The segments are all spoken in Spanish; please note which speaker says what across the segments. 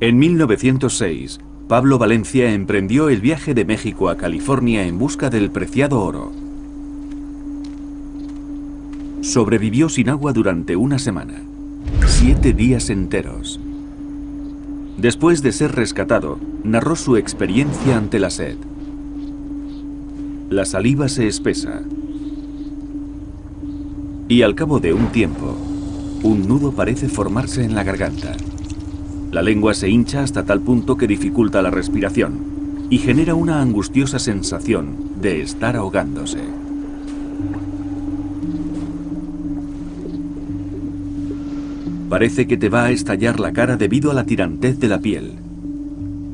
Speaker 1: En 1906, Pablo Valencia emprendió el viaje de México a California en busca del preciado oro. Sobrevivió sin agua durante una semana, siete días enteros. Después de ser rescatado, narró su experiencia ante la sed. La saliva se espesa. Y al cabo de un tiempo, un nudo parece formarse en la garganta. La lengua se hincha hasta tal punto que dificulta la respiración y genera una angustiosa sensación de estar ahogándose. Parece que te va a estallar la cara debido a la tirantez de la piel.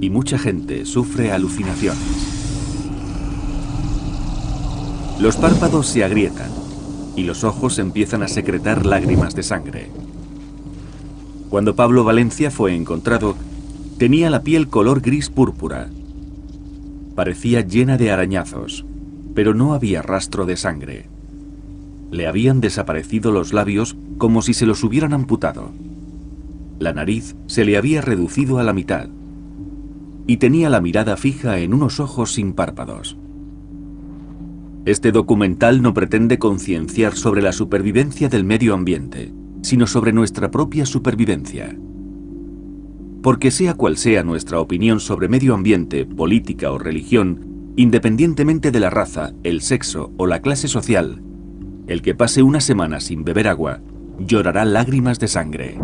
Speaker 1: Y mucha gente sufre alucinaciones. Los párpados se agrietan y los ojos empiezan a secretar lágrimas de sangre. Cuando Pablo Valencia fue encontrado, tenía la piel color gris púrpura. Parecía llena de arañazos, pero no había rastro de sangre. Le habían desaparecido los labios como si se los hubieran amputado. La nariz se le había reducido a la mitad y tenía la mirada fija en unos ojos sin párpados. Este documental no pretende concienciar sobre la supervivencia del medio ambiente, sino sobre nuestra propia supervivencia. Porque sea cual sea nuestra opinión sobre medio ambiente, política o religión, independientemente de la raza, el sexo o la clase social, el que pase una semana sin beber agua llorará lágrimas de sangre.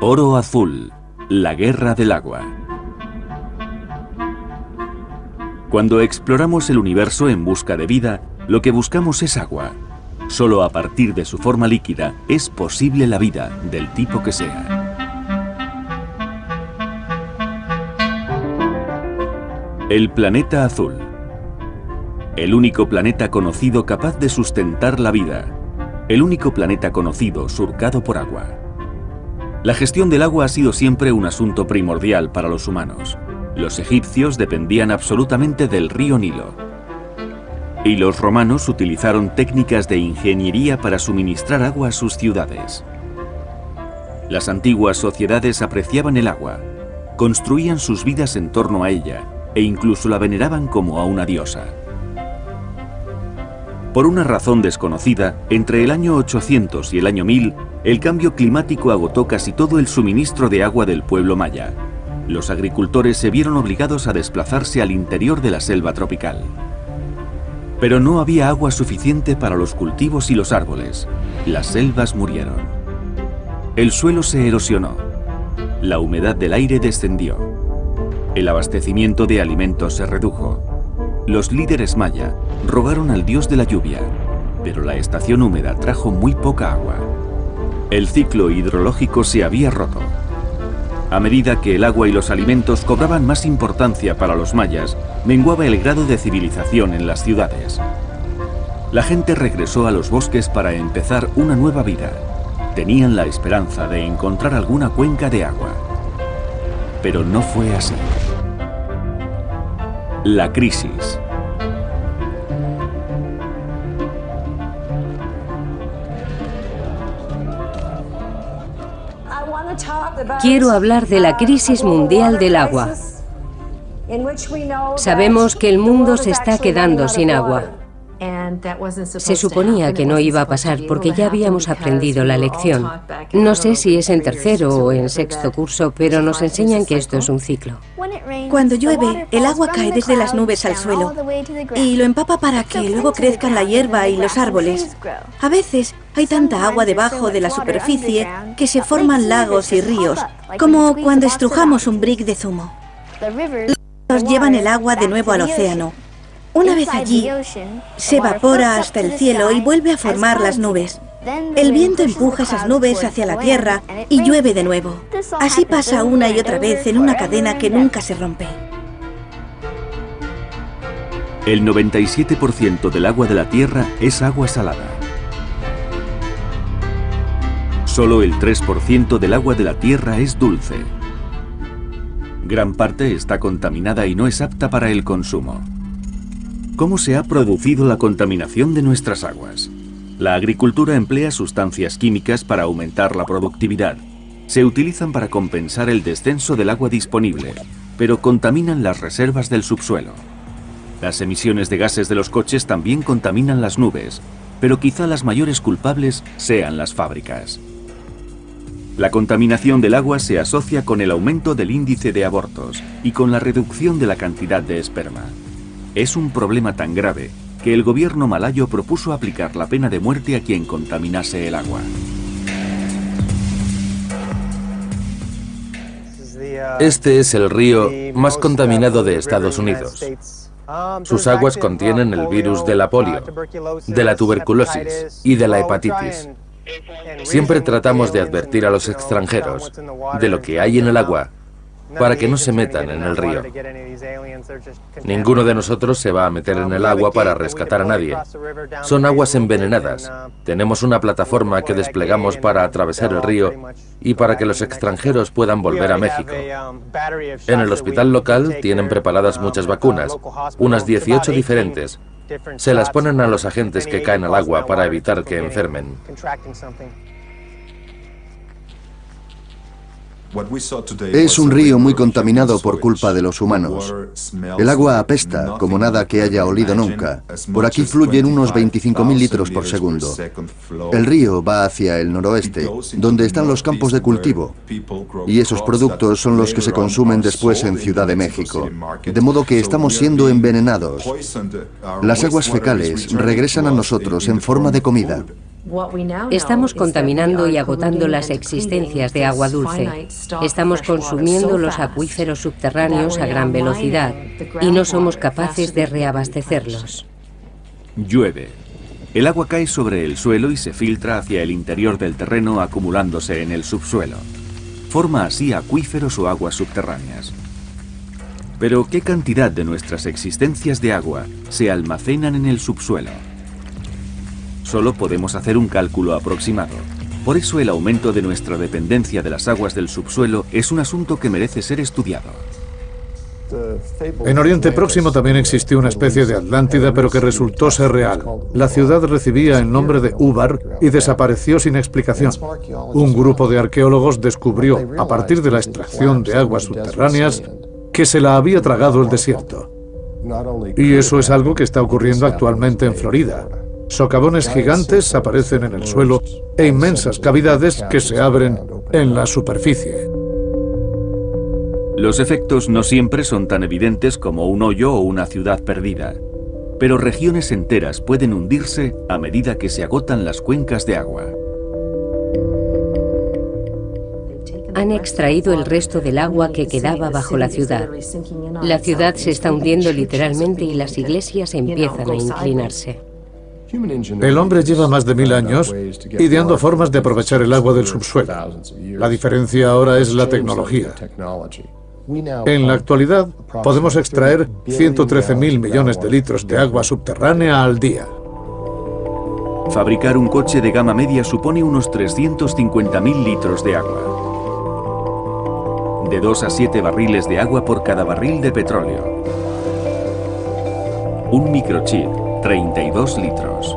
Speaker 1: Oro Azul, la guerra del agua. Cuando exploramos el universo en busca de vida, lo que buscamos es agua. Solo a partir de su forma líquida es posible la vida, del tipo que sea. El planeta azul. El único planeta conocido capaz de sustentar la vida. El único planeta conocido surcado por agua. La gestión del agua ha sido siempre un asunto primordial para los humanos. Los egipcios dependían absolutamente del río Nilo. Y los romanos utilizaron técnicas de ingeniería para suministrar agua a sus ciudades. Las antiguas sociedades apreciaban el agua, construían sus vidas en torno a ella e incluso la veneraban como a una diosa. Por una razón desconocida, entre el año 800 y el año 1000, el cambio climático agotó casi todo el suministro de agua del pueblo maya, los agricultores se vieron obligados a desplazarse al interior de la selva tropical. Pero no había agua suficiente para los cultivos y los árboles. Las selvas murieron. El suelo se erosionó. La humedad del aire descendió. El abastecimiento de alimentos se redujo. Los líderes maya rogaron al dios de la lluvia, pero la estación húmeda trajo muy poca agua. El ciclo hidrológico se había roto. A medida que el agua y los alimentos cobraban más importancia para los mayas, menguaba el grado de civilización en las ciudades. La gente regresó a los bosques para empezar una nueva vida. Tenían la esperanza de encontrar alguna cuenca de agua. Pero no fue así. La crisis.
Speaker 2: Quiero hablar de la crisis mundial del agua. Sabemos que el mundo se está quedando sin agua. Se suponía que no iba a pasar porque ya habíamos aprendido la lección. No sé si es en tercero o en sexto curso, pero nos enseñan que esto es un ciclo.
Speaker 3: Cuando llueve, el agua cae desde las nubes al suelo y lo empapa para que luego crezcan la hierba y los árboles. A veces hay tanta agua debajo de la superficie que se forman lagos y ríos, como cuando estrujamos un brick de zumo. Los llevan el agua de nuevo al océano una vez allí, se evapora hasta el cielo y vuelve a formar las nubes. El viento empuja esas nubes hacia la tierra y llueve de nuevo. Así pasa una y otra vez en una cadena que nunca se rompe.
Speaker 1: El 97% del agua de la Tierra es agua salada. Solo el 3% del agua de la Tierra es dulce. Gran parte está contaminada y no es apta para el consumo. ¿Cómo se ha producido la contaminación de nuestras aguas? La agricultura emplea sustancias químicas para aumentar la productividad. Se utilizan para compensar el descenso del agua disponible, pero contaminan las reservas del subsuelo. Las emisiones de gases de los coches también contaminan las nubes, pero quizá las mayores culpables sean las fábricas. La contaminación del agua se asocia con el aumento del índice de abortos y con la reducción de la cantidad de esperma. Es un problema tan grave que el gobierno malayo propuso aplicar la pena de muerte a quien contaminase el agua.
Speaker 4: Este es el río más contaminado de Estados Unidos. Sus aguas contienen el virus de la polio, de la tuberculosis y de la hepatitis. Siempre tratamos de advertir a los extranjeros de lo que hay en el agua para que no se metan en el río. Ninguno de nosotros se va a meter en el agua para rescatar a nadie. Son aguas envenenadas. Tenemos una plataforma que desplegamos para atravesar el río y para que los extranjeros puedan volver a México. En el hospital local tienen preparadas muchas vacunas, unas 18 diferentes, se las ponen a los agentes que caen al agua para evitar que enfermen.
Speaker 5: Es un río muy contaminado por culpa de los humanos. El agua apesta como nada que haya olido nunca. Por aquí fluyen unos 25.000 litros por segundo. El río va hacia el noroeste, donde están los campos de cultivo. Y esos productos son los que se consumen después en Ciudad de México. De modo que estamos siendo envenenados. Las aguas fecales regresan a nosotros en forma de comida.
Speaker 2: Estamos contaminando y agotando las existencias de agua dulce. Estamos consumiendo los acuíferos subterráneos a gran velocidad y no somos capaces de reabastecerlos.
Speaker 1: Llueve. El agua cae sobre el suelo y se filtra hacia el interior del terreno acumulándose en el subsuelo. Forma así acuíferos o aguas subterráneas. Pero ¿qué cantidad de nuestras existencias de agua se almacenan en el subsuelo? Solo podemos hacer un cálculo aproximado. Por eso el aumento de nuestra dependencia de las aguas del subsuelo es un asunto que merece ser estudiado.
Speaker 6: En Oriente Próximo también existió una especie de Atlántida, pero que resultó ser real. La ciudad recibía el nombre de Ubar y desapareció sin explicación. Un grupo de arqueólogos descubrió, a partir de la extracción de aguas subterráneas, que se la había tragado el desierto. Y eso es algo que está ocurriendo actualmente en Florida. Socavones gigantes aparecen en el suelo e inmensas cavidades que se abren en la superficie.
Speaker 1: Los efectos no siempre son tan evidentes como un hoyo o una ciudad perdida, pero regiones enteras pueden hundirse a medida que se agotan las cuencas de agua.
Speaker 2: Han extraído el resto del agua que quedaba bajo la ciudad. La ciudad se está hundiendo literalmente y las iglesias empiezan a inclinarse.
Speaker 6: El hombre lleva más de mil años ideando formas de aprovechar el agua del subsuelo. La diferencia ahora es la tecnología. En la actualidad, podemos extraer 113 mil millones de litros de agua subterránea al día.
Speaker 1: Fabricar un coche de gama media supone unos 350.000 litros de agua. De 2 a 7 barriles de agua por cada barril de petróleo. Un microchip 32 litros.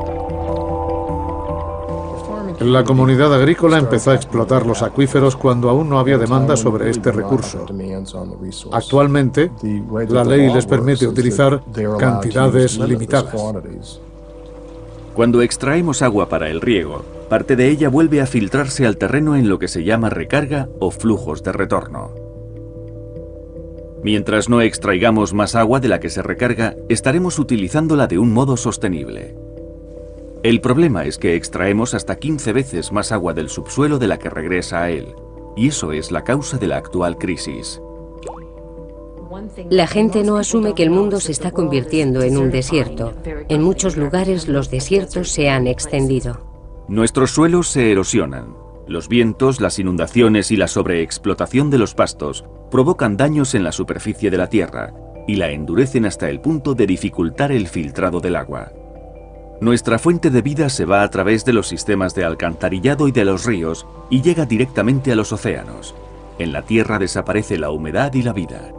Speaker 6: La comunidad agrícola empezó a explotar los acuíferos cuando aún no había demanda sobre este recurso. Actualmente, la ley les permite utilizar cantidades limitadas.
Speaker 1: Cuando extraemos agua para el riego, parte de ella vuelve a filtrarse al terreno en lo que se llama recarga o flujos de retorno. Mientras no extraigamos más agua de la que se recarga, estaremos utilizándola de un modo sostenible. El problema es que extraemos hasta 15 veces más agua del subsuelo de la que regresa a él, y eso es la causa de la actual crisis.
Speaker 2: La gente no asume que el mundo se está convirtiendo en un desierto. En muchos lugares los desiertos se han extendido.
Speaker 1: Nuestros suelos se erosionan. Los vientos, las inundaciones y la sobreexplotación de los pastos provocan daños en la superficie de la Tierra, y la endurecen hasta el punto de dificultar el filtrado del agua. Nuestra fuente de vida se va a través de los sistemas de alcantarillado y de los ríos y llega directamente a los océanos. En la Tierra desaparece la humedad y la vida.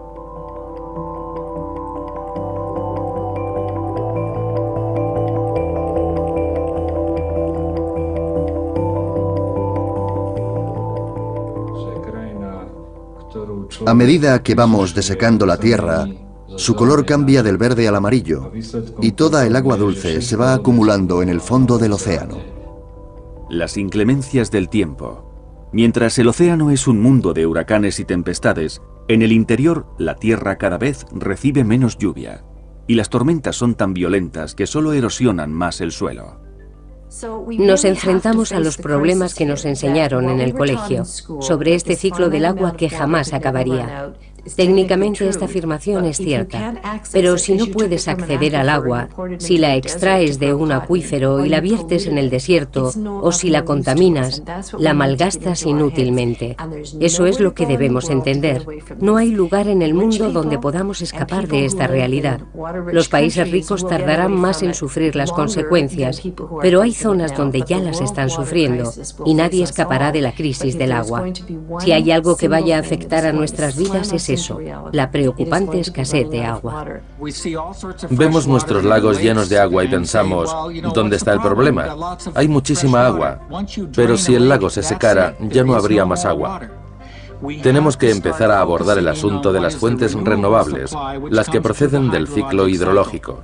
Speaker 5: A medida que vamos desecando la tierra, su color cambia del verde al amarillo y toda el agua dulce se va acumulando en el fondo del océano.
Speaker 1: Las inclemencias del tiempo. Mientras el océano es un mundo de huracanes y tempestades, en el interior la tierra cada vez recibe menos lluvia y las tormentas son tan violentas que solo erosionan más el suelo.
Speaker 2: Nos enfrentamos a los problemas que nos enseñaron en el colegio sobre este ciclo del agua que jamás acabaría. Técnicamente esta afirmación es cierta, pero si no puedes acceder al agua, si la extraes de un acuífero y la viertes en el desierto, o si la contaminas, la malgastas inútilmente. Eso es lo que debemos entender. No hay lugar en el mundo donde podamos escapar de esta realidad. Los países ricos tardarán más en sufrir las consecuencias, pero hay zonas donde ya las están sufriendo y nadie escapará de la crisis del agua. Si hay algo que vaya a afectar a nuestras vidas es la preocupante escasez de agua.
Speaker 4: Vemos nuestros lagos llenos de agua y pensamos, ¿dónde está el problema? Hay muchísima agua, pero si el lago se secara, ya no habría más agua. Tenemos que empezar a abordar el asunto de las fuentes renovables, las que proceden del ciclo hidrológico.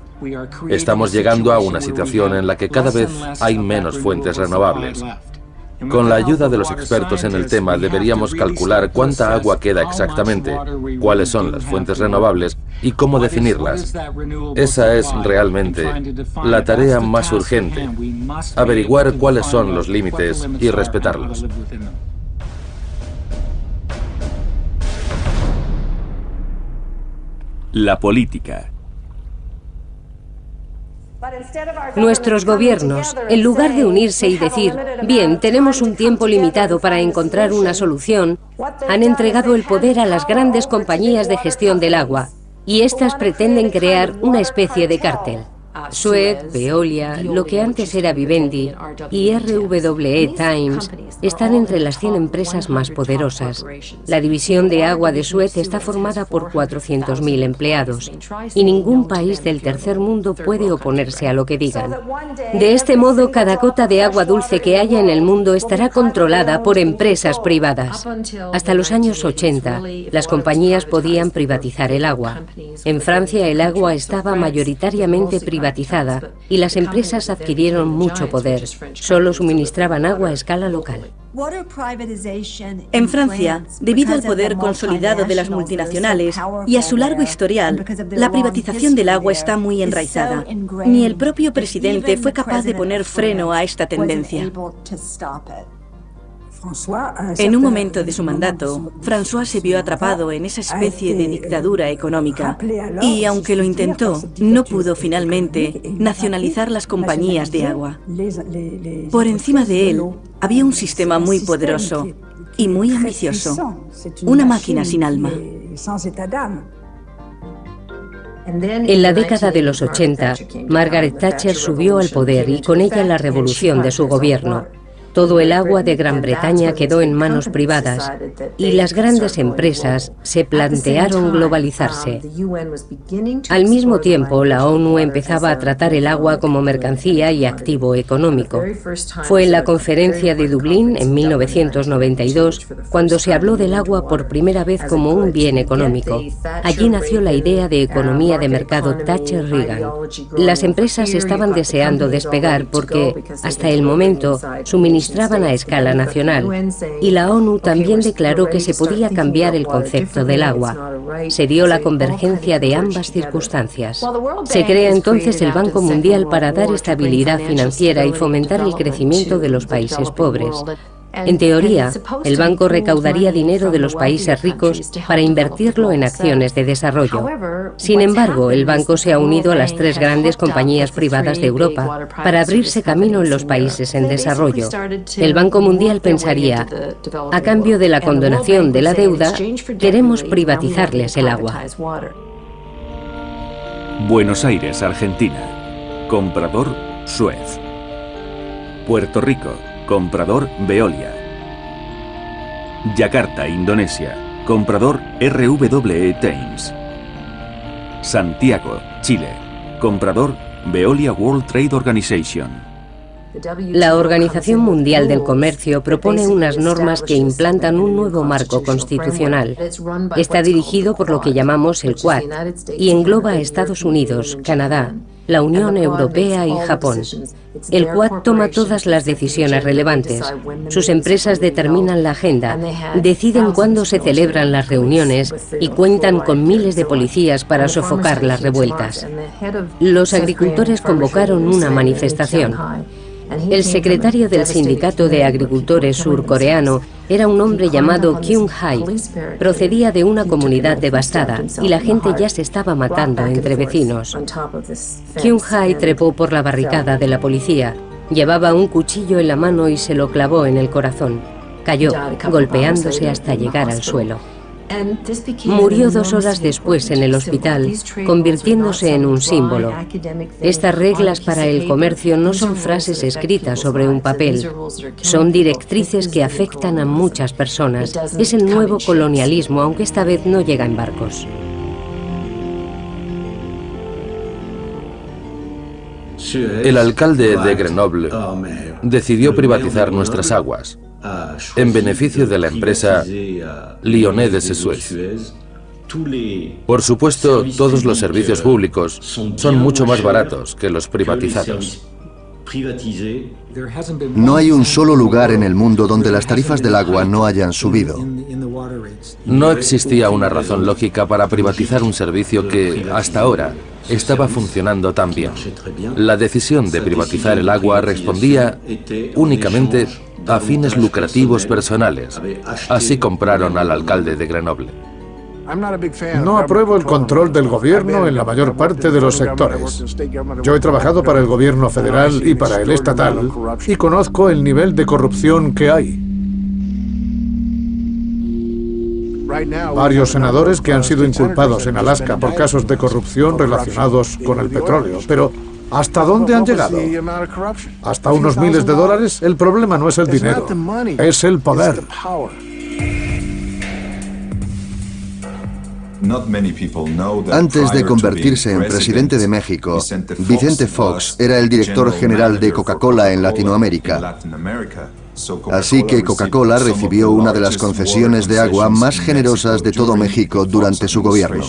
Speaker 4: Estamos llegando a una situación en la que cada vez hay menos fuentes renovables. Con la ayuda de los expertos en el tema deberíamos calcular cuánta agua queda exactamente, cuáles son las fuentes renovables y cómo definirlas. Esa es realmente la tarea más urgente, averiguar cuáles son los límites y respetarlos.
Speaker 1: La política.
Speaker 2: Nuestros gobiernos, en lugar de unirse y decir, bien, tenemos un tiempo limitado para encontrar una solución, han entregado el poder a las grandes compañías de gestión del agua, y éstas pretenden crear una especie de cártel. Suez, Veolia, lo que antes era Vivendi y RWE Times están entre las 100 empresas más poderosas. La división de agua de Suez está formada por 400.000 empleados y ningún país del tercer mundo puede oponerse a lo que digan. De este modo, cada gota de agua dulce que haya en el mundo estará controlada por empresas privadas. Hasta los años 80, las compañías podían privatizar el agua. En Francia, el agua estaba mayoritariamente privatizada y las empresas adquirieron mucho poder. Solo suministraban agua a escala local.
Speaker 3: En Francia, debido al poder consolidado de las multinacionales y a su largo historial, la privatización del agua está muy enraizada. Ni el propio presidente fue capaz de poner freno a esta tendencia. En un momento de su mandato, François se vio atrapado en esa especie de dictadura económica y, aunque lo intentó, no pudo finalmente nacionalizar las compañías de agua. Por encima de él había un sistema muy poderoso y muy ambicioso, una máquina sin alma.
Speaker 2: En la década de los 80, Margaret Thatcher subió al poder y con ella la revolución de su gobierno. Todo el agua de Gran Bretaña quedó en manos privadas y las grandes empresas se plantearon globalizarse. Al mismo tiempo, la ONU empezaba a tratar el agua como mercancía y activo económico. Fue en la conferencia de Dublín en 1992 cuando se habló del agua por primera vez como un bien económico. Allí nació la idea de economía de mercado Thatcher-Reagan. Las empresas estaban deseando despegar porque, hasta el momento, suministraban a escala nacional y la ONU también declaró que se podía cambiar el concepto del agua. Se dio la convergencia de ambas circunstancias. Se crea entonces el Banco Mundial para dar estabilidad financiera y fomentar el crecimiento de los países pobres. En teoría, el banco recaudaría dinero de los países ricos para invertirlo en acciones de desarrollo. Sin embargo, el banco se ha unido a las tres grandes compañías privadas de Europa para abrirse camino en los países en desarrollo. El Banco Mundial pensaría, a cambio de la condonación de la deuda, queremos privatizarles el agua.
Speaker 1: Buenos Aires, Argentina. Comprador Suez. Puerto Rico. Comprador Veolia. Yakarta, Indonesia. Comprador RWE Thames. Santiago, Chile. Comprador Veolia World Trade Organization.
Speaker 2: La Organización Mundial del Comercio propone unas normas que implantan un nuevo marco constitucional. Está dirigido por lo que llamamos el Quad y engloba a Estados Unidos, Canadá, la Unión Europea y Japón. El Quad toma todas las decisiones relevantes. Sus empresas determinan la agenda, deciden cuándo se celebran las reuniones y cuentan con miles de policías para sofocar las revueltas. Los agricultores convocaron una manifestación. El secretario del Sindicato de Agricultores surcoreano era un hombre llamado Kyung Hai. Procedía de una comunidad devastada y la gente ya se estaba matando entre vecinos. Kyung Hai trepó por la barricada de la policía. Llevaba un cuchillo en la mano y se lo clavó en el corazón. Cayó, golpeándose hasta llegar al suelo. Murió dos horas después en el hospital, convirtiéndose en un símbolo. Estas reglas para el comercio no son frases escritas sobre un papel, son directrices que afectan a muchas personas. Es el nuevo colonialismo, aunque esta vez no llega en barcos.
Speaker 4: El alcalde de Grenoble decidió privatizar nuestras aguas en beneficio de la empresa Lyonnais de Suez. Por supuesto, todos los servicios públicos son mucho más baratos que los privatizados.
Speaker 5: No hay un solo lugar en el mundo donde las tarifas del agua no hayan subido.
Speaker 4: No existía una razón lógica para privatizar un servicio que, hasta ahora, estaba funcionando tan bien. La decisión de privatizar el agua respondía únicamente a fines lucrativos personales. Así compraron al alcalde de Grenoble.
Speaker 6: No apruebo el control del gobierno en la mayor parte de los sectores. Yo he trabajado para el gobierno federal y para el estatal y conozco el nivel de corrupción que hay. Varios senadores que han sido inculpados en Alaska por casos de corrupción relacionados con el petróleo, pero ¿Hasta dónde han llegado? ¿Hasta unos miles de dólares? El problema no es el dinero, es el poder.
Speaker 5: Antes de convertirse en presidente de México, Vicente Fox era el director general de Coca-Cola en Latinoamérica. Así que Coca-Cola recibió una de las concesiones de agua más generosas de todo México durante su gobierno.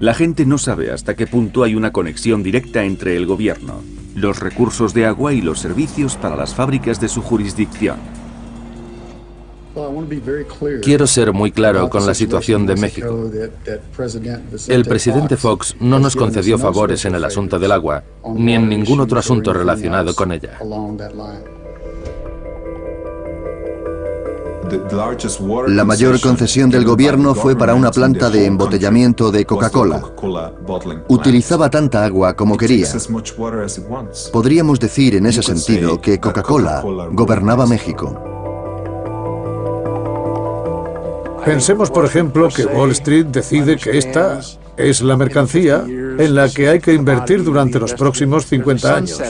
Speaker 1: La gente no sabe hasta qué punto hay una conexión directa entre el gobierno, los recursos de agua y los servicios para las fábricas de su jurisdicción.
Speaker 4: Quiero ser muy claro con la situación de México. El presidente Fox no nos concedió favores en el asunto del agua, ni en ningún otro asunto relacionado con ella.
Speaker 5: La mayor concesión del gobierno fue para una planta de embotellamiento de Coca-Cola. Utilizaba tanta agua como quería. Podríamos decir en ese sentido que Coca-Cola gobernaba México.
Speaker 6: Pensemos, por ejemplo, que Wall Street decide que esta es la mercancía en la que hay que invertir durante los próximos 50 años.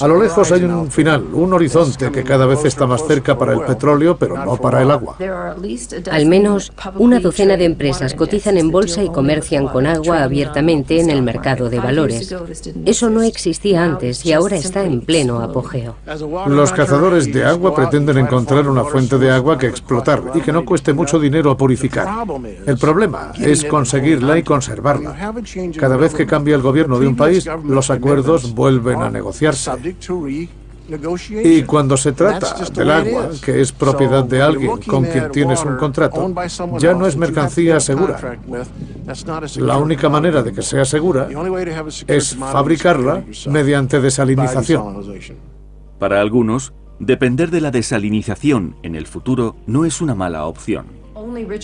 Speaker 6: A lo lejos hay un final, un horizonte que cada vez está más cerca para el petróleo, pero no para el agua.
Speaker 2: Al menos una docena de empresas cotizan en bolsa y comercian con agua abiertamente en el mercado de valores. Eso no existía antes y ahora está en pleno apogeo.
Speaker 6: Los cazadores de agua pretenden encontrar una fuente de agua que explotar y que no cueste mucho dinero purificar. El problema es conseguirla y conservarla. Cada vez que cambia el gobierno de un país, los acuerdos vuelven a negociarse. Y cuando se trata del agua, que es propiedad de alguien con quien tienes un contrato, ya no es mercancía segura. La única manera de que sea segura es fabricarla mediante desalinización.
Speaker 1: Para algunos, depender de la desalinización en el futuro no es una mala opción.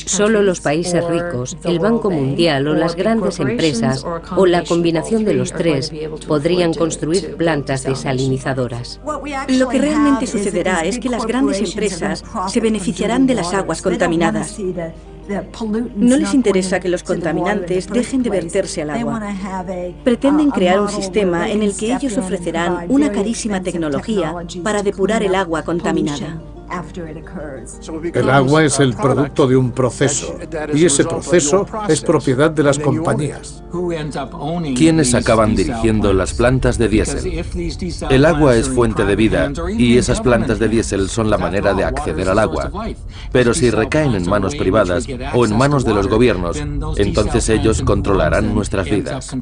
Speaker 2: Solo los países ricos, el Banco Mundial o las grandes empresas o la combinación de los tres podrían construir plantas desalinizadoras.
Speaker 3: Lo que realmente sucederá es que las grandes empresas se beneficiarán de las aguas contaminadas. No les interesa que los contaminantes dejen de verterse al agua. Pretenden crear un sistema en el que ellos ofrecerán una carísima tecnología para depurar el agua contaminada.
Speaker 6: El agua es el producto de un proceso y ese proceso es propiedad de las compañías.
Speaker 4: ¿Quiénes acaban dirigiendo las plantas de diésel? El agua es fuente de vida y esas plantas de diésel son la manera de acceder al agua. Pero si recaen en manos privadas o en manos de los gobiernos, entonces ellos controlarán nuestras vidas.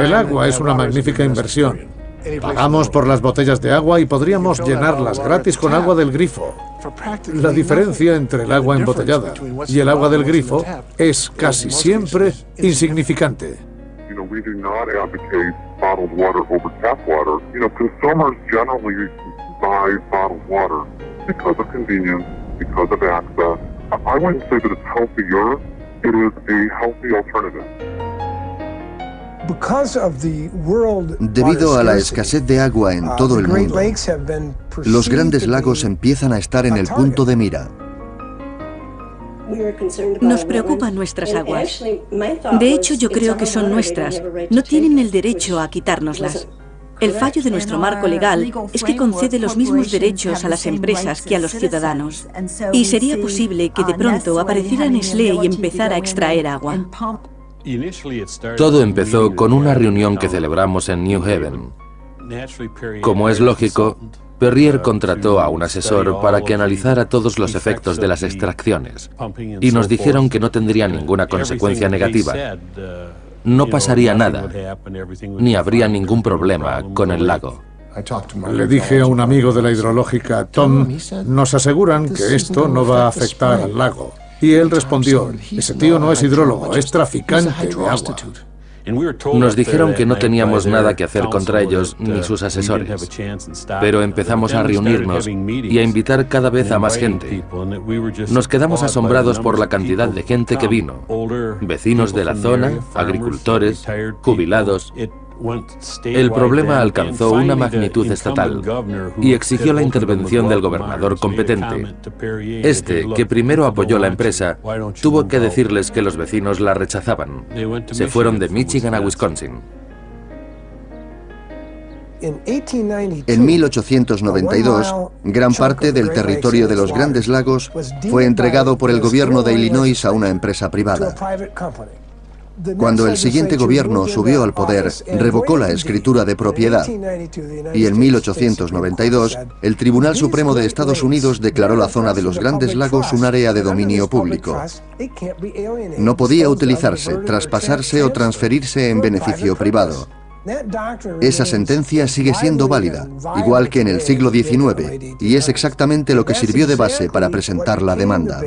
Speaker 6: El agua es una magnífica inversión. Pagamos por las botellas de agua y podríamos llenarlas gratis con agua del grifo. La diferencia entre el agua embotellada y el agua del grifo es casi siempre insignificante.
Speaker 5: Debido a la escasez de agua en uh, todo el mundo, los grandes lagos empiezan a estar en el punto de mira.
Speaker 3: Nos preocupan nuestras aguas. De hecho, yo creo que son nuestras. No tienen el derecho a quitárnoslas. El fallo de nuestro marco legal es que concede los mismos derechos a las empresas que a los ciudadanos. Y sería posible que de pronto apareciera Nestlé y empezara a extraer agua.
Speaker 4: Todo empezó con una reunión que celebramos en New Haven. Como es lógico, Perrier contrató a un asesor para que analizara todos los efectos de las extracciones y nos dijeron que no tendría ninguna consecuencia negativa. No pasaría nada, ni habría ningún problema con el lago.
Speaker 6: Le dije a un amigo de la hidrológica, Tom, nos aseguran que esto no va a afectar al lago. Y él respondió, ese tío no es hidrólogo, es traficante de agua.
Speaker 4: Nos dijeron que no teníamos nada que hacer contra ellos ni sus asesores, pero empezamos a reunirnos y a invitar cada vez a más gente. Nos quedamos asombrados por la cantidad de gente que vino, vecinos de la zona, agricultores, jubilados, el problema alcanzó una magnitud estatal y exigió la intervención del gobernador competente. Este, que primero apoyó la empresa, tuvo que decirles que los vecinos la rechazaban. Se fueron de Michigan a Wisconsin.
Speaker 5: En 1892, gran parte del territorio de los Grandes Lagos fue entregado por el gobierno de Illinois a una empresa privada. Cuando el siguiente gobierno subió al poder, revocó la escritura de propiedad y en 1892 el Tribunal Supremo de Estados Unidos declaró la zona de los Grandes Lagos un área de dominio público. No podía utilizarse, traspasarse o transferirse en beneficio privado. Esa sentencia sigue siendo válida, igual que en el siglo XIX, y es exactamente lo que sirvió de base para presentar la demanda.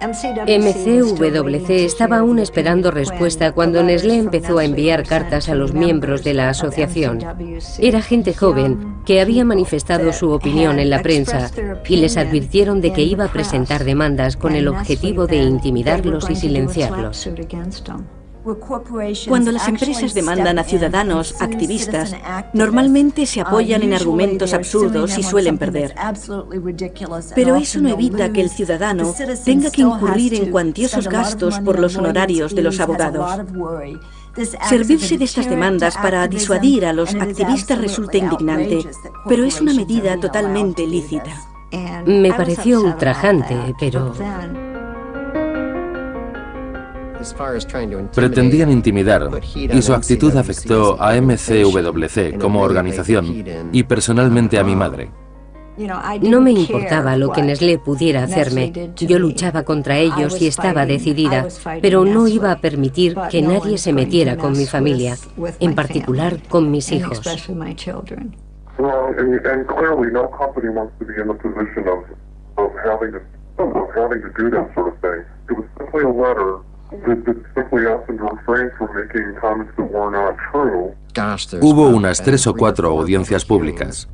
Speaker 2: MCWC estaba aún esperando respuesta cuando Nestlé empezó a enviar cartas a los miembros de la asociación. Era gente joven que había manifestado su opinión en la prensa y les advirtieron de que iba a presentar demandas con el objetivo de intimidarlos y silenciarlos.
Speaker 3: Cuando las empresas demandan a ciudadanos activistas, normalmente se apoyan en argumentos absurdos y suelen perder. Pero eso no evita que el ciudadano tenga que incurrir en cuantiosos gastos por los honorarios de los abogados. Servirse de estas demandas para disuadir a los activistas resulta indignante, pero es una medida totalmente lícita.
Speaker 2: Me pareció ultrajante, pero
Speaker 4: Pretendían intimidar y su actitud afectó a MCWC como organización y personalmente a mi madre.
Speaker 2: No me importaba lo que Nestlé pudiera hacerme. Yo luchaba contra ellos y estaba decidida, pero no iba a permitir que nadie se metiera con mi familia, en particular con mis hijos.
Speaker 4: Hubo unas tres o cuatro audiencias públicas.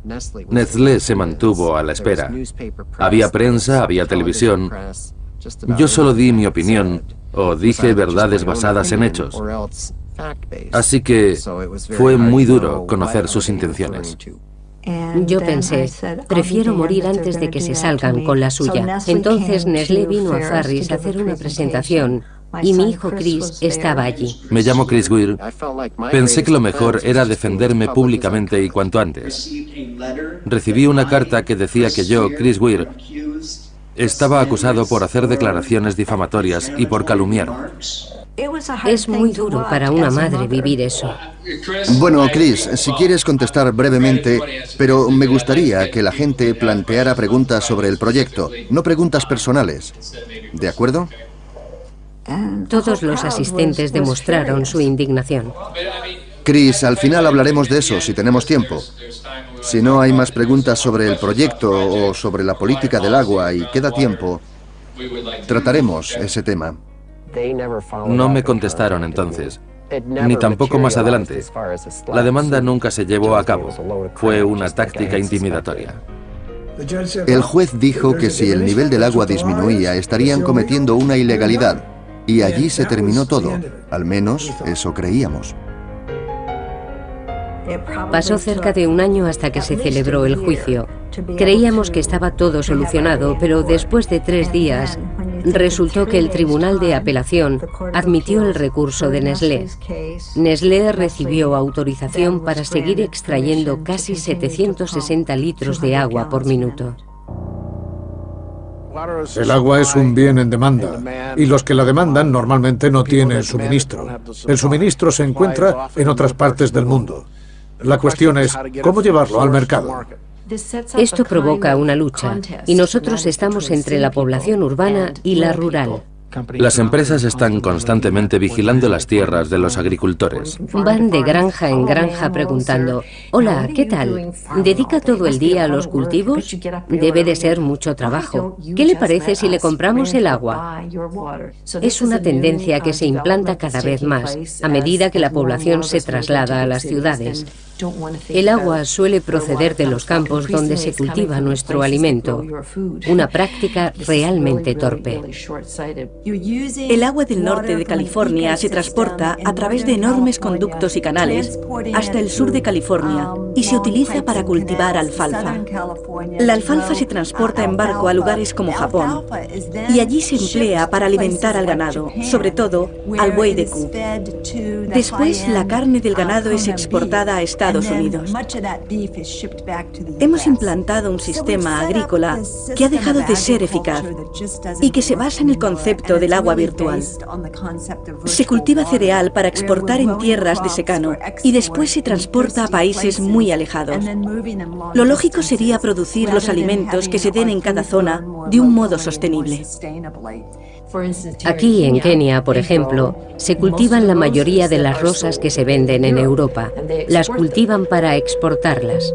Speaker 4: Nestlé se mantuvo a la espera. Había prensa, había televisión. Yo solo di mi opinión o dije verdades basadas en hechos. Así que fue muy duro conocer sus intenciones.
Speaker 2: Yo pensé, prefiero morir antes de que se salgan con la suya. Entonces Nestlé vino a Farris a hacer una presentación y mi hijo Chris estaba allí.
Speaker 4: Me llamo Chris Weir. Pensé que lo mejor era defenderme públicamente y cuanto antes. Recibí una carta que decía que yo, Chris Weir, estaba acusado por hacer declaraciones difamatorias y por calumniar.
Speaker 2: Es muy duro para una madre vivir eso.
Speaker 5: Bueno, Chris, si quieres contestar brevemente, pero me gustaría que la gente planteara preguntas sobre el proyecto, no preguntas personales. ¿De acuerdo?
Speaker 2: Todos los asistentes demostraron su indignación.
Speaker 5: Chris, al final hablaremos de eso si tenemos tiempo. Si no hay más preguntas sobre el proyecto o sobre la política del agua y queda tiempo, trataremos ese tema.
Speaker 4: No me contestaron entonces, ni tampoco más adelante. La demanda nunca se llevó a cabo. Fue una táctica intimidatoria.
Speaker 5: El juez dijo que si el nivel del agua disminuía, estarían cometiendo una ilegalidad. Y allí se terminó todo. Al menos eso creíamos.
Speaker 2: Pasó cerca de un año hasta que se celebró el juicio. Creíamos que estaba todo solucionado, pero después de tres días resultó que el Tribunal de Apelación admitió el recurso de Nestlé. Nestlé recibió autorización para seguir extrayendo casi 760 litros de agua por minuto.
Speaker 6: El agua es un bien en demanda y los que la demandan normalmente no tienen suministro. El suministro se encuentra en otras partes del mundo. La cuestión es cómo llevarlo al mercado.
Speaker 2: Esto provoca una lucha y nosotros estamos entre la población urbana y la rural.
Speaker 4: Las empresas están constantemente vigilando las tierras de los agricultores.
Speaker 2: Van de granja en granja preguntando, hola, ¿qué tal? ¿Dedica todo el día a los cultivos? Debe de ser mucho trabajo. ¿Qué le parece si le compramos el agua? Es una tendencia que se implanta cada vez más a medida que la población se traslada a las ciudades. El agua suele proceder de los campos donde se cultiva nuestro alimento, una práctica realmente torpe.
Speaker 3: El agua del norte de California se transporta a través de enormes conductos y canales hasta el sur de California y se utiliza para cultivar alfalfa. La alfalfa se transporta en barco a lugares como Japón y allí se emplea para alimentar al ganado, sobre todo al buey de Q. Después la carne del ganado es exportada a Estados Unidos. Hemos implantado un sistema agrícola que ha dejado de ser eficaz y que se basa en el concepto del agua virtual. Se cultiva cereal para exportar en tierras de secano y después se transporta a países muy alejados. Lo lógico sería producir los alimentos que se den en cada zona de un modo sostenible.
Speaker 2: Aquí en Kenia, por ejemplo, se cultivan la mayoría de las rosas que se venden en Europa. Las cultivan para exportarlas.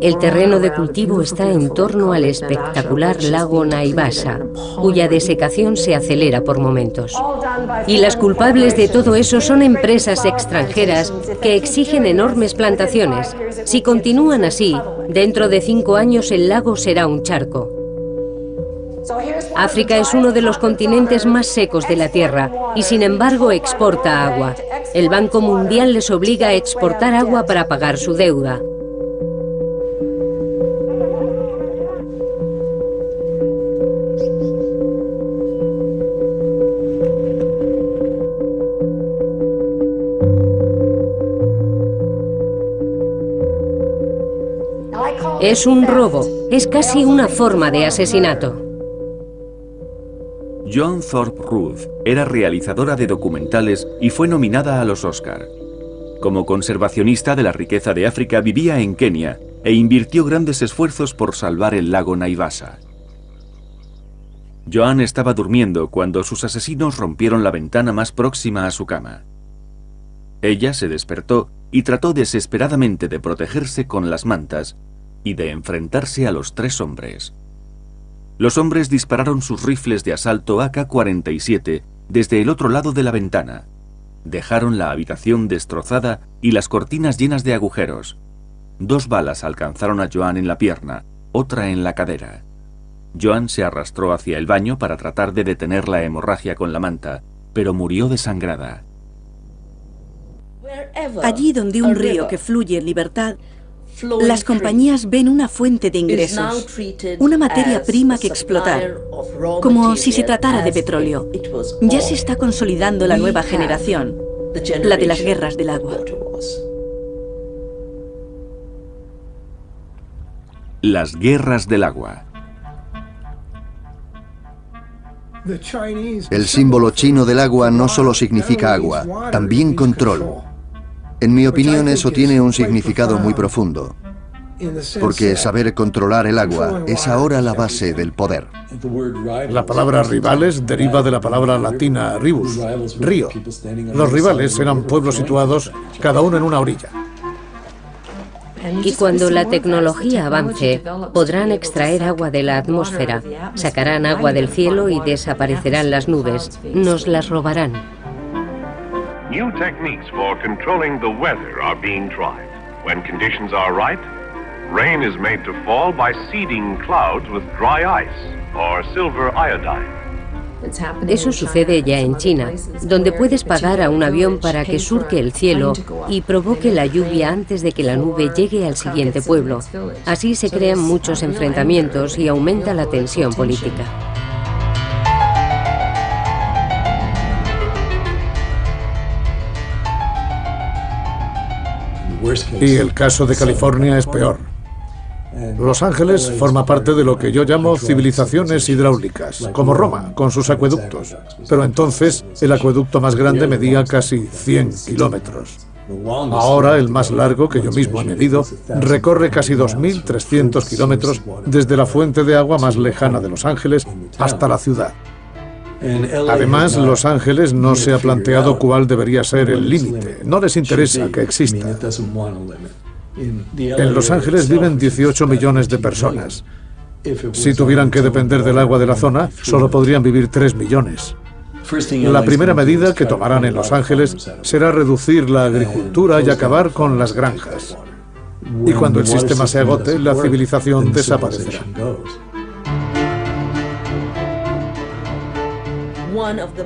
Speaker 2: El terreno de cultivo está en torno al espectacular lago Naivasha, cuya desecación se acelera por momentos. Y las culpables de todo eso son empresas extranjeras que exigen enormes plantaciones. Si continúan así, dentro de cinco años el lago será un charco. África es uno de los continentes más secos de la Tierra y sin embargo exporta agua. El Banco Mundial les obliga a exportar agua para pagar su deuda. Es un robo, es casi una forma de asesinato.
Speaker 1: John Thorpe Ruth era realizadora de documentales y fue nominada a los Oscar. Como conservacionista de la riqueza de África vivía en Kenia e invirtió grandes esfuerzos por salvar el lago Naivasha. Joan estaba durmiendo cuando sus asesinos rompieron la ventana más próxima a su cama. Ella se despertó y trató desesperadamente de protegerse con las mantas y de enfrentarse a los tres hombres. los hombres dispararon sus rifles de asalto AK-47 desde el otro lado de la ventana. Dejaron la habitación destrozada y las cortinas llenas de agujeros. Dos balas alcanzaron a Joan en la pierna, otra en la cadera. Joan se arrastró hacia el baño para tratar de detener la hemorragia con la manta, pero murió desangrada.
Speaker 3: Allí donde un río que fluye en libertad, las compañías ven una fuente de ingresos, una materia prima que explotar, como si se tratara de petróleo. Ya se está consolidando la nueva generación, la de las guerras del agua.
Speaker 1: Las guerras del agua.
Speaker 5: El símbolo chino del agua no solo significa agua, también control. En mi opinión eso tiene un significado muy profundo, porque saber controlar el agua es ahora la base del poder.
Speaker 6: La palabra rivales deriva de la palabra latina ribus, río. Los rivales eran pueblos situados cada uno en una orilla.
Speaker 2: Y cuando la tecnología avance, podrán extraer agua de la atmósfera, sacarán agua del cielo y desaparecerán las nubes, nos las robarán. New techniques for controlling the weather are being tried. When conditions are right, rain is made to fall by seeding clouds with dry ice or silver iodine. Eso sucede ya en China, donde puedes pagar a un avión para que surque el cielo y provoque la lluvia antes de que la nube llegue al siguiente pueblo. Así se crean muchos enfrentamientos y aumenta la tensión política.
Speaker 6: Y el caso de California es peor. Los Ángeles forma parte de lo que yo llamo civilizaciones hidráulicas, como Roma, con sus acueductos. Pero entonces el acueducto más grande medía casi 100 kilómetros. Ahora el más largo, que yo mismo he medido, recorre casi 2.300 kilómetros desde la fuente de agua más lejana de Los Ángeles hasta la ciudad. Además, Los Ángeles no se ha planteado cuál debería ser el límite. No les interesa que exista. En Los Ángeles viven 18 millones de personas. Si tuvieran que depender del agua de la zona, solo podrían vivir 3 millones. La primera medida que tomarán en Los Ángeles será reducir la agricultura y acabar con las granjas. Y cuando el sistema se agote, la civilización desaparecerá.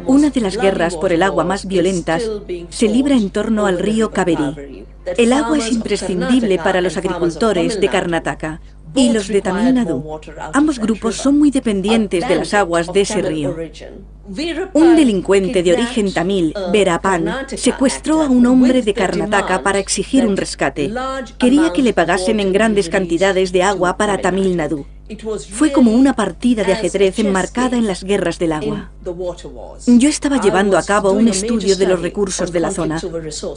Speaker 3: Una de las guerras por el agua más violentas se libra en torno al río Kaveri. El agua es imprescindible para los agricultores de Karnataka y los de Tamil Nadu. Ambos grupos son muy dependientes de las aguas de ese río. Un delincuente de origen tamil, Verapan, secuestró a un hombre de Karnataka para exigir un rescate. Quería que le pagasen en grandes cantidades de agua para Tamil Nadu. Fue como una partida de ajedrez enmarcada en las guerras del agua. Yo estaba llevando a cabo un estudio de los recursos de la zona.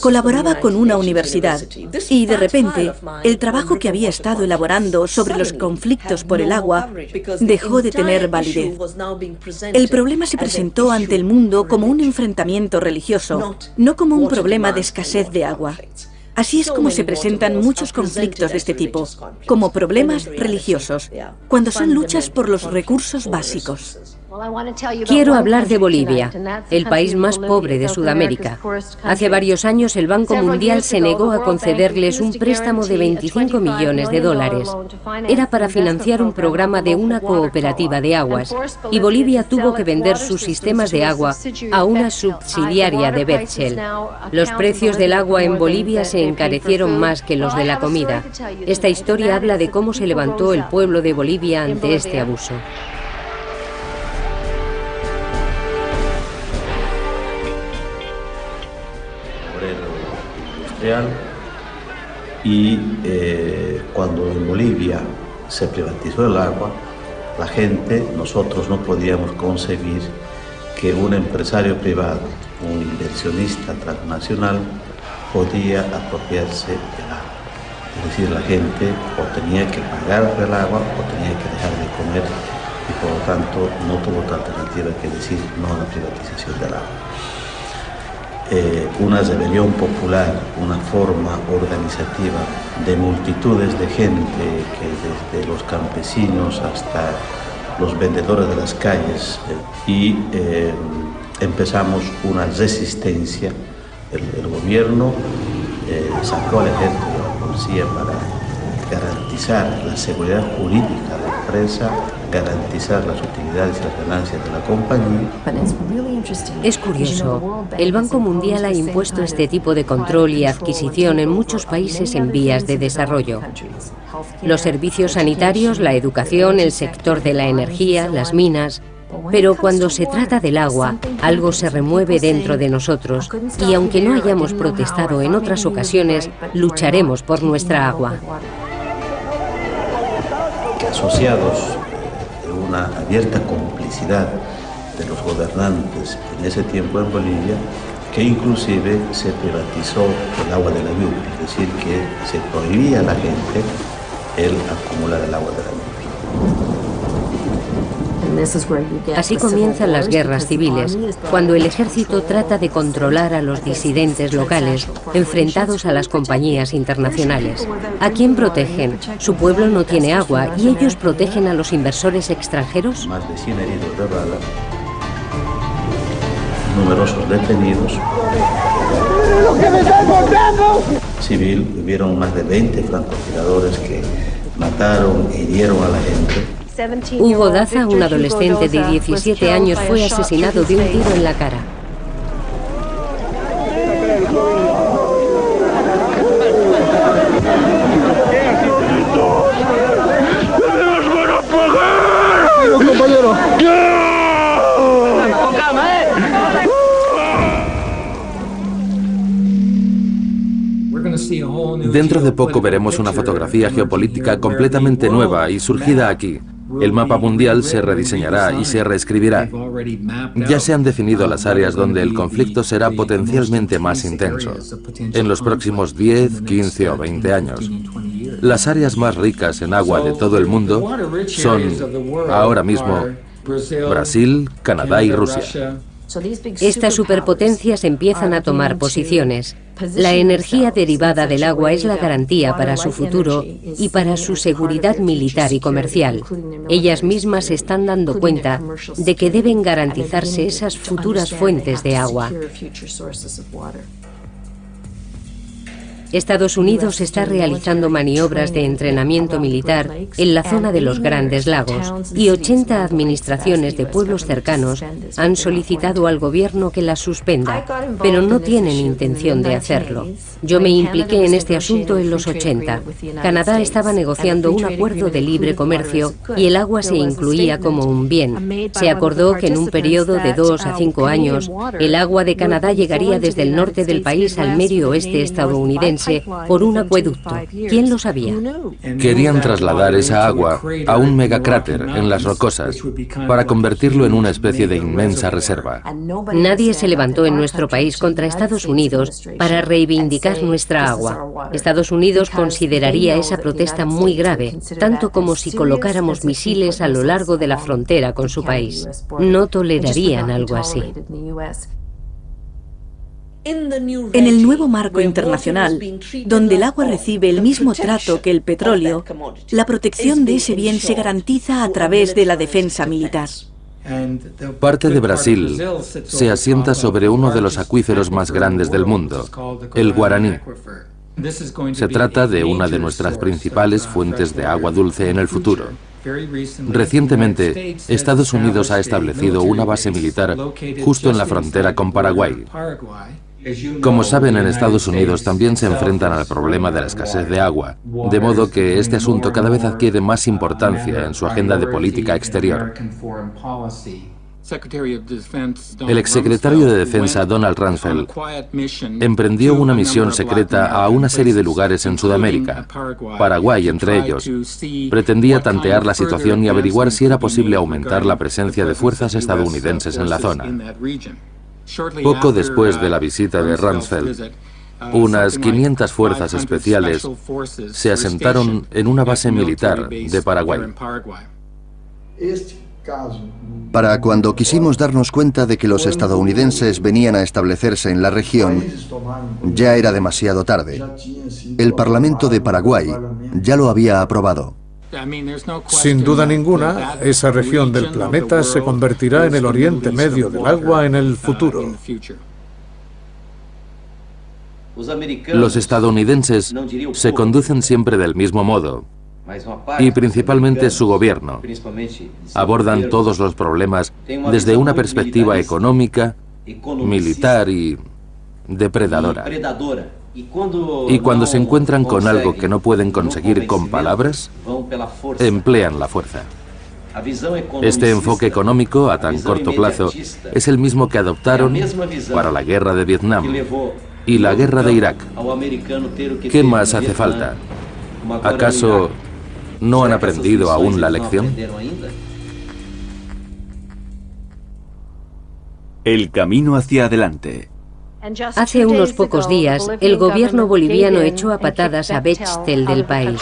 Speaker 3: Colaboraba con una universidad y de repente el trabajo que había estado elaborando sobre los conflictos por el agua dejó de tener validez. El problema se presentó ante el mundo como un enfrentamiento religioso, no como un problema de escasez de agua. Así es como se presentan muchos conflictos de este tipo, como problemas religiosos, cuando son luchas por los recursos básicos.
Speaker 2: Quiero hablar de Bolivia, el país más pobre de Sudamérica. Hace varios años el Banco Mundial se negó a concederles un préstamo de 25 millones de dólares. Era para financiar un programa de una cooperativa de aguas y Bolivia tuvo que vender sus sistemas de agua a una subsidiaria de Bechtel. Los precios del agua en Bolivia se encarecieron más que los de la comida. Esta historia habla de cómo se levantó el pueblo de Bolivia ante este abuso.
Speaker 7: Y eh, cuando en Bolivia se privatizó el agua, la gente, nosotros no podíamos concebir que un empresario privado, un inversionista transnacional, podía apropiarse del agua. Es decir, la gente o tenía que pagar el agua o tenía que dejar de comer y por lo tanto no tuvo otra alternativa que decir no a la privatización del agua. Eh, una rebelión popular, una forma organizativa de multitudes de gente que desde los campesinos hasta los vendedores de las calles y empezamos una resistencia. El, gobierno sacó al ejército a la policía para garantizar la seguridad jurídica de la empresa, garantizar las utilidades y las ganancias de la compañía.
Speaker 2: Es curioso, el Banco Mundial ha impuesto este tipo de control y adquisición en muchos países en vías de desarrollo. Los servicios sanitarios, la educación, el sector de la energía, las minas... Pero cuando se trata del agua, algo se remueve dentro de nosotros. Y aunque no hayamos protestado en otras ocasiones, lucharemos por nuestra agua.
Speaker 7: Asociados una abierta complicidad de los gobernantes en ese tiempo en Bolivia, que inclusive se privatizó el agua de la lluvia, es decir, que se prohibía a la gente el acumular el agua de la lluvia.
Speaker 2: Así comienzan las guerras civiles, cuando el ejército trata de controlar a los disidentes locales enfrentados a las compañías internacionales. ¿A quién protegen? Su pueblo no tiene agua y ellos protegen a los inversores extranjeros.
Speaker 7: Más de 100 heridos de bala, numerosos detenidos. Civil, hubieron más de 20 francotiradores que mataron e hirieron a la gente.
Speaker 2: Hugo Daza, un adolescente de 17 años, fue asesinado de un tiro en la cara.
Speaker 4: Dentro de poco veremos una fotografía geopolítica completamente nueva y surgida aquí, el mapa mundial se rediseñará y se reescribirá. Ya se han definido las áreas donde el conflicto será potencialmente más intenso, en los próximos 10, 15 o 20 años. Las áreas más ricas en agua de todo el mundo son, ahora mismo, Brasil, Canadá y Rusia.
Speaker 2: Estas superpotencias empiezan a tomar posiciones. La energía derivada del agua es la garantía para su futuro y para su seguridad militar y comercial. Ellas mismas se están dando cuenta de que deben garantizarse esas futuras fuentes de agua. Estados Unidos está realizando maniobras de entrenamiento militar en la zona de los Grandes Lagos y 80 administraciones de pueblos cercanos han solicitado al gobierno que las suspenda, pero no tienen intención de hacerlo. Yo me impliqué en este asunto en los 80. Canadá estaba negociando un acuerdo de libre comercio y el agua se incluía como un bien. Se acordó que en un periodo de dos a cinco años, el agua de Canadá llegaría desde el norte del país al medio oeste estadounidense por un acueducto. ¿Quién lo sabía?
Speaker 4: Querían trasladar esa agua a un megacráter en las rocosas para convertirlo en una especie de inmensa reserva.
Speaker 2: Nadie se levantó en nuestro país contra Estados Unidos para reivindicar nuestra agua. Estados Unidos consideraría esa protesta muy grave, tanto como si colocáramos misiles a lo largo de la frontera con su país. No tolerarían algo así.
Speaker 3: En el nuevo marco internacional, donde el agua recibe el mismo trato que el petróleo, la protección de ese bien se garantiza a través de la defensa militar.
Speaker 4: Parte de Brasil se asienta sobre uno de los acuíferos más grandes del mundo, el Guaraní. Se trata de una de nuestras principales fuentes de agua dulce en el futuro. Recientemente, Estados Unidos ha establecido una base militar justo en la frontera con Paraguay. Como saben, en Estados Unidos también se enfrentan al problema de la escasez de agua, de modo que este asunto cada vez adquiere más importancia en su agenda de política exterior. El exsecretario de Defensa Donald Rumsfeld emprendió una misión secreta a una serie de lugares en Sudamérica, Paraguay entre ellos. Pretendía tantear la situación y averiguar si era posible aumentar la presencia de fuerzas estadounidenses en la zona. Poco después de la visita de Rumsfeld, unas 500 fuerzas especiales se asentaron en una base militar de Paraguay.
Speaker 5: Para cuando quisimos darnos cuenta de que los estadounidenses venían a establecerse en la región, ya era demasiado tarde. El Parlamento de Paraguay ya lo había aprobado.
Speaker 6: Sin duda ninguna, esa región del planeta se convertirá en el Oriente Medio del agua en el futuro.
Speaker 4: Los estadounidenses se conducen siempre del mismo modo, y principalmente su gobierno. Abordan todos los problemas desde una perspectiva económica, militar y depredadora. Y cuando se encuentran con algo que no pueden conseguir con palabras, emplean la fuerza. Este enfoque económico a tan corto plazo es el mismo que adoptaron para la guerra de Vietnam y la guerra de Irak. ¿Qué más hace falta? ¿Acaso no han aprendido aún la lección?
Speaker 1: El camino hacia adelante.
Speaker 2: Hace unos pocos días, el gobierno boliviano echó a patadas a Bechtel del país.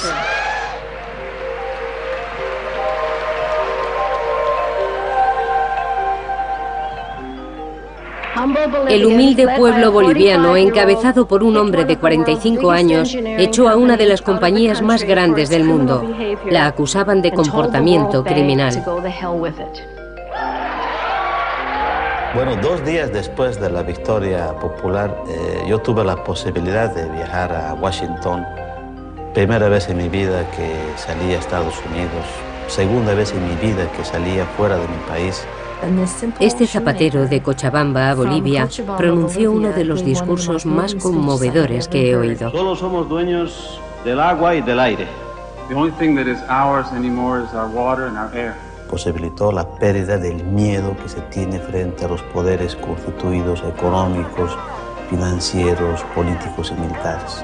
Speaker 2: El humilde pueblo boliviano, encabezado por un hombre de 45 años, echó a una de las compañías más grandes del mundo. La acusaban de comportamiento criminal.
Speaker 7: Bueno, dos días después de la victoria popular, eh, yo tuve la posibilidad de viajar a Washington. Primera vez en mi vida que salí a Estados Unidos, segunda vez en mi vida que salía fuera de mi país.
Speaker 2: Este zapatero de Cochabamba, Bolivia, pronunció uno de los discursos más conmovedores que he oído.
Speaker 7: Solo somos dueños del agua y del aire. The only thing that is ours anymore is our water and our air posibilitó la pérdida del miedo que se tiene frente a los poderes constituidos económicos, financieros, políticos y militares.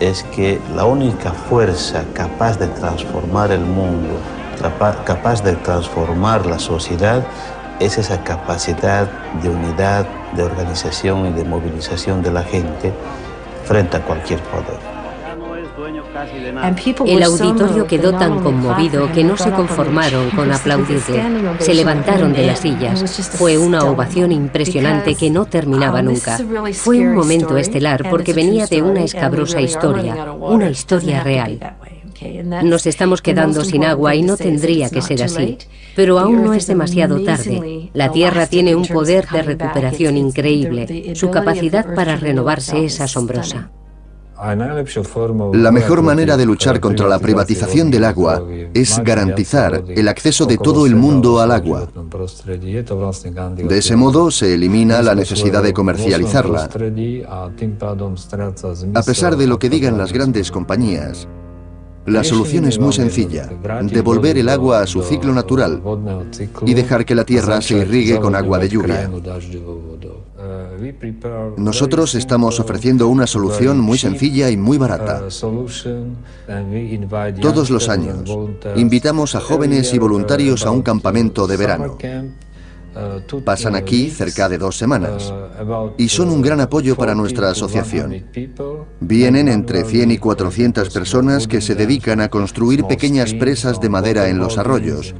Speaker 7: Es que la única fuerza capaz de transformar el mundo, capaz de transformar la sociedad, es esa capacidad de unidad, de organización y de movilización de la gente frente a cualquier poder.
Speaker 2: El auditorio quedó tan conmovido que no se conformaron con aplaudirle. Se levantaron de las sillas. Fue una ovación impresionante que no terminaba nunca. Fue un momento estelar porque venía de una escabrosa historia, una historia real. Nos estamos quedando sin agua y no tendría que ser así. Pero aún no es demasiado tarde. La Tierra tiene un poder de recuperación increíble. Su capacidad para renovarse es asombrosa.
Speaker 5: La mejor manera de luchar contra la privatización del agua es garantizar el acceso de todo el mundo al agua. De ese modo se elimina la necesidad de comercializarla. A pesar de lo que digan las grandes compañías, la solución es muy sencilla, devolver el agua a su ciclo natural y dejar que la tierra se irrigue con agua de lluvia. Nosotros estamos ofreciendo una solución muy sencilla y muy barata. Todos los años invitamos a jóvenes y voluntarios a un campamento de verano. Pasan aquí cerca de dos semanas y son un gran apoyo para nuestra asociación. Vienen entre 100 y 400 personas que se dedican a construir pequeñas presas de madera en los arroyos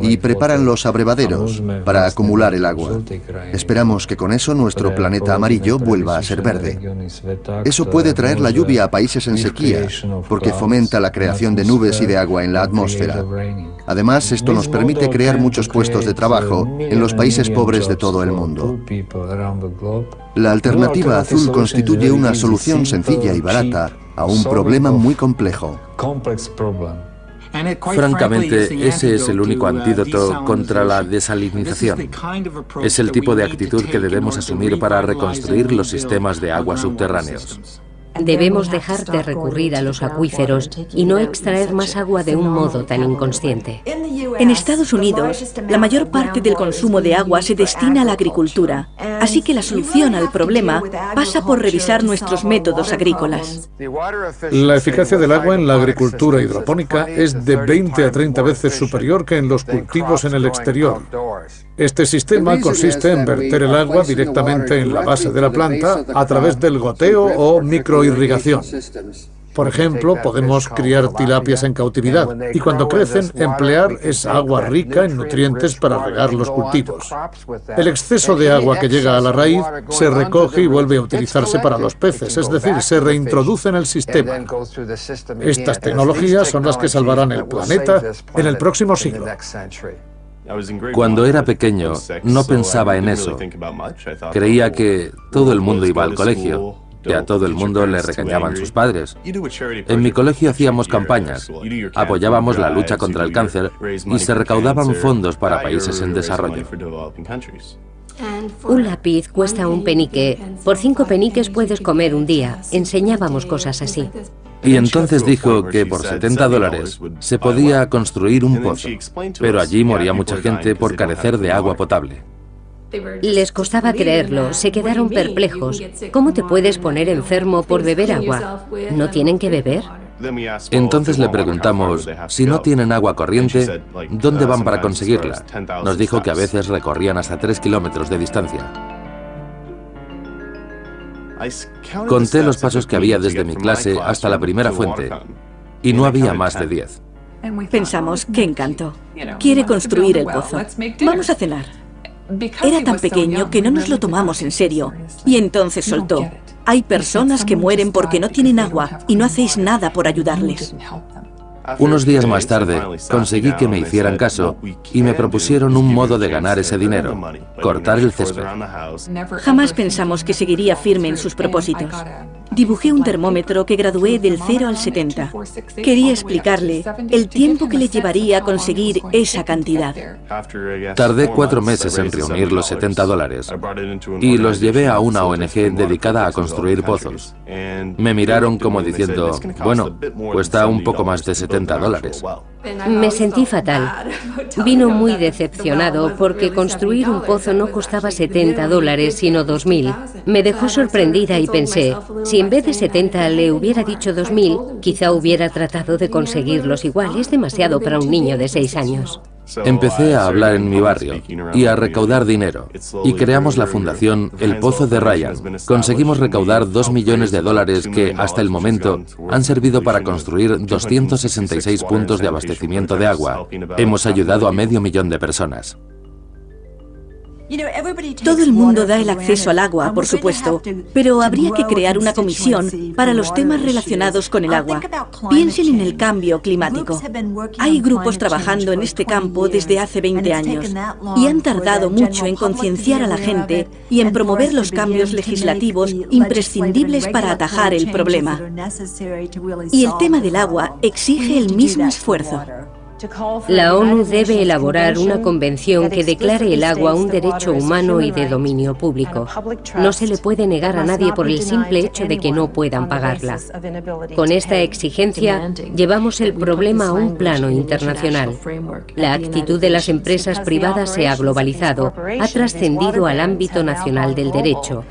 Speaker 5: y preparan los abrevaderos para acumular el agua. Esperamos que con eso nuestro planeta amarillo vuelva a ser verde. Eso puede traer la lluvia a países en sequía porque fomenta la creación de nubes y de agua en la atmósfera. Además, esto nos permite crear muchos puestos de trabajo en los países pobres de todo el mundo. La alternativa azul constituye una solución sencilla y barata a un problema muy complejo.
Speaker 4: Francamente, ese es el único antídoto contra la desalinización. Es el tipo de actitud que debemos asumir para reconstruir los sistemas de agua subterráneos.
Speaker 2: Debemos dejar de recurrir a los acuíferos y no extraer más agua de un modo tan inconsciente.
Speaker 3: En Estados Unidos, la mayor parte del consumo de agua se destina a la agricultura, así que la solución al problema pasa por revisar nuestros métodos agrícolas.
Speaker 6: La eficacia del agua en la agricultura hidropónica es de 20 a 30 veces superior que en los cultivos en el exterior. Este sistema consiste en verter el agua directamente en la base de la planta a través del goteo o microirrigación. Por ejemplo, podemos criar tilapias en cautividad y cuando crecen emplear esa agua rica en nutrientes para regar los cultivos. El exceso de agua que llega a la raíz se recoge y vuelve a utilizarse para los peces, es decir, se reintroduce en el sistema. Estas tecnologías son las que salvarán el planeta en el próximo siglo.
Speaker 4: Cuando era pequeño no pensaba en eso. Creía que todo el mundo iba al colegio que a todo el mundo le regañaban sus padres. En mi colegio hacíamos campañas, apoyábamos la lucha contra el cáncer y se recaudaban fondos para países en desarrollo.
Speaker 2: Un lápiz cuesta un penique. Por cinco peniques puedes comer un día. Enseñábamos cosas así.
Speaker 4: Y entonces dijo que por 70 dólares se podía construir un pozo, pero allí moría mucha gente por carecer de agua potable.
Speaker 2: Les costaba creerlo, se quedaron perplejos. ¿Cómo te puedes poner enfermo por beber agua? ¿No tienen que beber?
Speaker 4: Entonces le preguntamos, si no tienen agua corriente, ¿dónde van para conseguirla? Nos dijo que a veces recorrían hasta 3 kilómetros de distancia. Conté los pasos que había desde mi clase hasta la primera fuente, y no había más de 10.
Speaker 3: Pensamos, qué encanto. Quiere construir el pozo. Vamos a cenar. Era tan pequeño que no nos lo tomamos en serio. Y entonces soltó. Hay personas que mueren porque no tienen agua y no hacéis nada por ayudarles.
Speaker 4: Unos días más tarde, conseguí que me hicieran caso y me propusieron un modo de ganar ese dinero, cortar el césped.
Speaker 3: Jamás pensamos que seguiría firme en sus propósitos. Dibujé un termómetro que gradué del 0 al 70. Quería explicarle el tiempo que le llevaría a conseguir esa cantidad.
Speaker 4: Tardé cuatro meses en reunir los 70 dólares y los llevé a una ONG dedicada a construir pozos. Me miraron como diciendo, bueno, cuesta un poco más de 70 dólares.
Speaker 2: Me sentí fatal. Vino muy decepcionado porque construir un pozo no costaba 70 dólares, sino 2.000. Me dejó sorprendida y pensé, si en vez de 70 le hubiera dicho 2.000, quizá hubiera tratado de conseguirlos igual. Es demasiado para un niño de 6 años.
Speaker 4: Empecé a hablar en mi barrio y a recaudar dinero y creamos la fundación El Pozo de Ryan. Conseguimos recaudar 2 millones de dólares que, hasta el momento, han servido para construir 266 puntos de abastecimiento de agua. Hemos ayudado a medio millón de personas.
Speaker 3: Todo el mundo da el acceso al agua, por supuesto, pero habría que crear una comisión para los temas relacionados con el agua. Piensen en el cambio climático. Hay grupos trabajando en este campo desde hace 20 años y han tardado mucho en concienciar a la gente y en promover los cambios legislativos imprescindibles para atajar el problema. Y el tema del agua exige el mismo esfuerzo.
Speaker 2: La ONU debe elaborar una convención que declare el agua un derecho humano y de dominio público. No se le puede negar a nadie por el simple hecho de que no puedan pagarla. Con esta exigencia, llevamos el problema a un plano internacional. La actitud de las empresas privadas se ha globalizado, ha trascendido al ámbito nacional del derecho.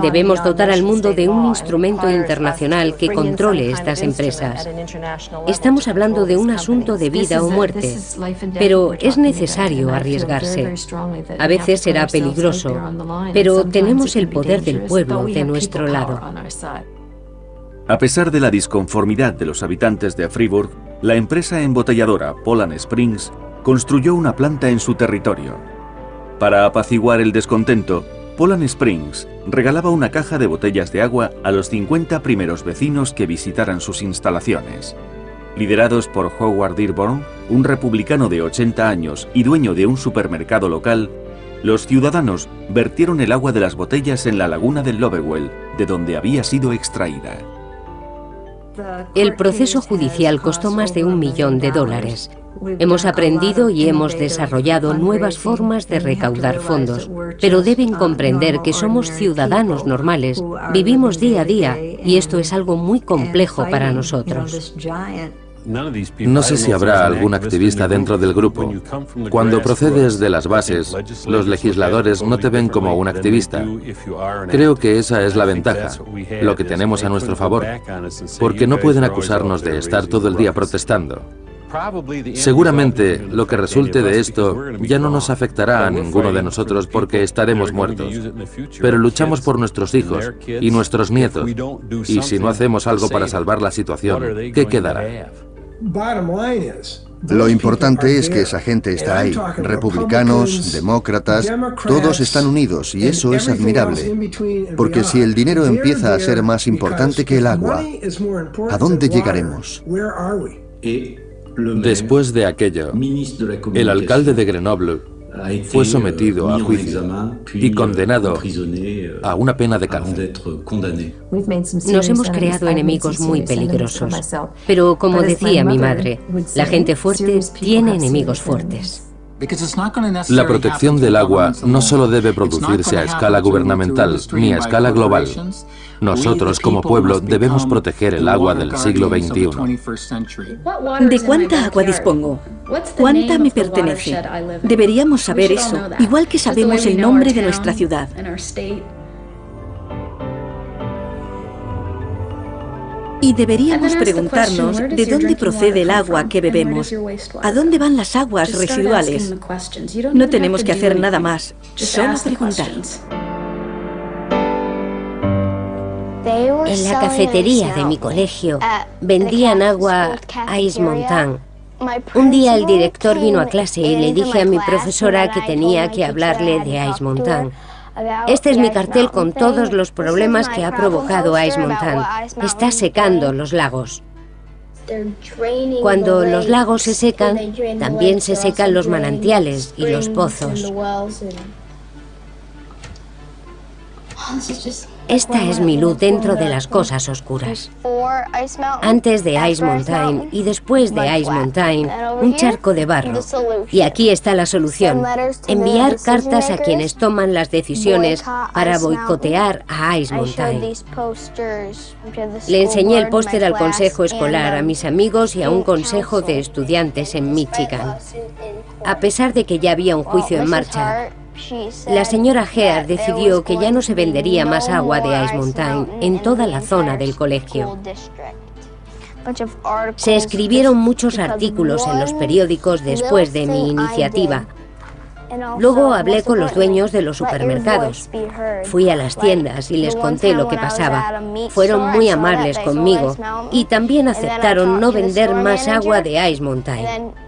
Speaker 2: Debemos dotar al mundo de un instrumento internacional que controle estas empresas. Estamos hablando de un asunto de vida muerte, pero es necesario arriesgarse. A veces será peligroso, pero tenemos el poder del pueblo de nuestro lado.
Speaker 1: A pesar de la disconformidad de los habitantes de Freeburg, la empresa embotelladora Poland Springs construyó una planta en su territorio. Para apaciguar el descontento, Poland Springs regalaba una caja de botellas de agua a los 50 primeros vecinos que visitaran sus instalaciones. Liderados por Howard Dearborn, un republicano de 80 años y dueño de un supermercado local, los ciudadanos vertieron el agua de las botellas en la laguna del Lovewell, de donde había sido extraída.
Speaker 2: El proceso judicial costó más de un millón de dólares. Hemos aprendido y hemos desarrollado nuevas formas de recaudar fondos, pero deben comprender que somos ciudadanos normales, vivimos día a día y esto es algo muy complejo para nosotros.
Speaker 4: No sé si habrá algún activista dentro del grupo. Cuando procedes de las bases, los legisladores no te ven como un activista. Creo que esa es la ventaja, lo que tenemos a nuestro favor, porque no pueden acusarnos de estar todo el día protestando. Seguramente lo que resulte de esto ya no nos afectará a ninguno de nosotros porque estaremos muertos. Pero luchamos por nuestros hijos y nuestros nietos. Y si no hacemos algo para salvar la situación, ¿qué quedará?
Speaker 5: Lo importante es que esa gente está ahí. Republicanos, demócratas, todos están unidos y eso es admirable. Porque si el dinero empieza a ser más importante que el agua, ¿a dónde llegaremos?
Speaker 4: Después de aquello, el alcalde de Grenoble fue sometido a juicio y condenado a una pena de cárcel.
Speaker 2: Nos hemos creado enemigos muy peligrosos, pero como decía mi madre, la gente fuerte tiene enemigos fuertes.
Speaker 4: La protección del agua no solo debe producirse a escala gubernamental ni a escala global. Nosotros como pueblo debemos proteger el agua del siglo XXI.
Speaker 3: ¿De cuánta agua dispongo? ¿Cuánta me pertenece? Deberíamos saber eso, igual que sabemos el nombre de nuestra ciudad. Y deberíamos preguntarnos de dónde procede el agua que bebemos, a dónde van las aguas residuales. No tenemos que hacer nada más, solo preguntar.
Speaker 2: En la cafetería de mi colegio vendían agua Ice Mountain. Un día el director vino a clase y le dije a mi profesora que tenía que hablarle de Ice Mountain. Este es mi cartel con todos los problemas que ha provocado Ice Mountain. Está secando los lagos. Cuando los lagos se secan, también se secan los manantiales y los pozos. Esta es mi luz dentro de las cosas oscuras. Antes de Ice Mountain y después de Ice Mountain, un charco de barro. Y aquí está la solución. Enviar cartas a quienes toman las decisiones para boicotear a Ice Mountain. Le enseñé el póster al consejo escolar, a mis amigos y a un consejo de estudiantes en Michigan. A pesar de que ya había un juicio en marcha, la señora Heard decidió que ya no se vendería más agua de Ice Mountain en toda la zona del colegio. Se escribieron muchos artículos en los periódicos después de mi iniciativa. Luego hablé con los dueños de los supermercados. Fui a las tiendas y les conté lo que pasaba. Fueron muy amables conmigo y también aceptaron no vender más agua de Ice Mountain.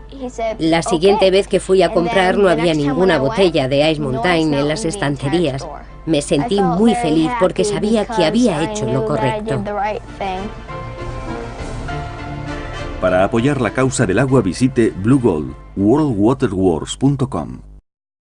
Speaker 2: La siguiente vez que fui a comprar no había ninguna botella de Ice Mountain en las estanterías. Me sentí muy feliz porque sabía que había hecho lo correcto.
Speaker 1: Para apoyar la causa del agua visite Blue Gold, worldwaterwars.com.